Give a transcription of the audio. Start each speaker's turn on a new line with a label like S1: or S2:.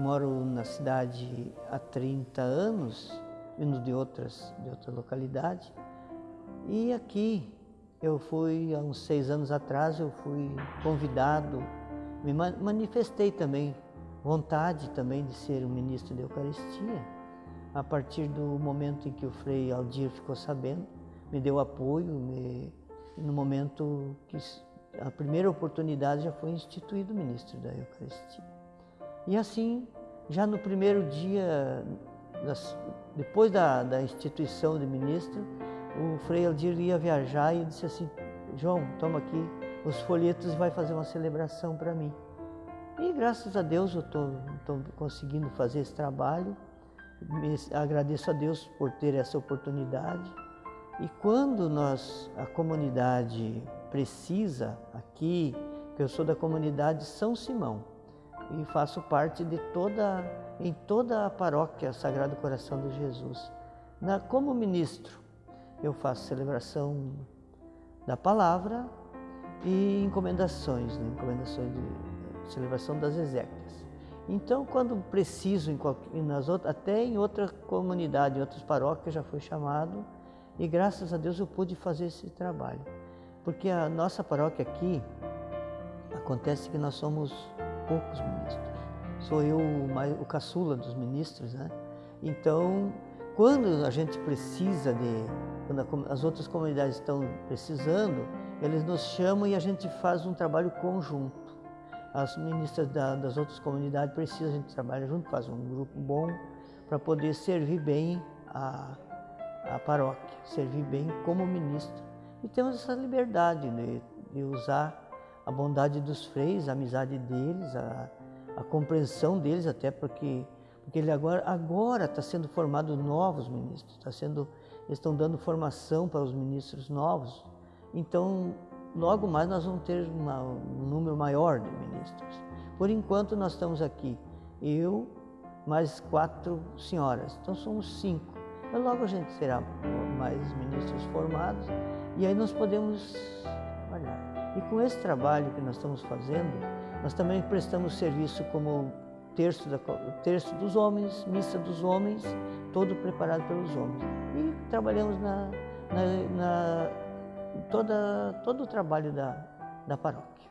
S1: moro na cidade há 30 anos, vindo de outras, de outra localidade. E aqui eu fui, há uns seis anos atrás, eu fui convidado, me manifestei também vontade também de ser o ministro da Eucaristia. A partir do momento em que o Frei Aldir ficou sabendo, me deu apoio, me, no momento que a primeira oportunidade já foi instituído ministro da Eucaristia. E assim, já no primeiro dia, depois da, da instituição de ministro, o Frei Aldir ia viajar e disse assim, João, toma aqui os folhetos e vai fazer uma celebração para mim. E graças a Deus eu estou conseguindo fazer esse trabalho. Me, agradeço a Deus por ter essa oportunidade. E quando nós, a comunidade precisa aqui, que eu sou da comunidade São Simão e faço parte de toda, em toda a paróquia Sagrado Coração de Jesus. Na, como ministro, eu faço celebração da palavra e encomendações, né? encomendações de celebração das exéquias. Então, quando preciso, em nas outras, até em outra comunidade, em outras paróquias, já fui chamado e graças a Deus eu pude fazer esse trabalho. Porque a nossa paróquia aqui, acontece que nós somos poucos ministros. Sou eu o caçula dos ministros, né? Então, quando a gente precisa de, quando as outras comunidades estão precisando, eles nos chamam e a gente faz um trabalho conjunto. As ministras da, das outras comunidades precisam, a gente trabalha junto, faz um grupo bom para poder servir bem a, a paróquia, servir bem como ministro. E temos essa liberdade de, de usar a bondade dos freios, a amizade deles, a, a compreensão deles, até porque, porque ele agora agora está sendo formado novos ministros, está sendo, estão dando formação para os ministros novos. Então, logo mais nós vamos ter uma, um número maior de ministros. Por enquanto nós estamos aqui, eu mais quatro senhoras, então somos cinco. Mas logo a gente terá mais ministros formados e aí nós podemos trabalhar. E com esse trabalho que nós estamos fazendo, nós também prestamos serviço como terço, da, terço dos homens, missa dos homens, todo preparado pelos homens. E trabalhamos na, na, na toda, todo o trabalho da, da paróquia.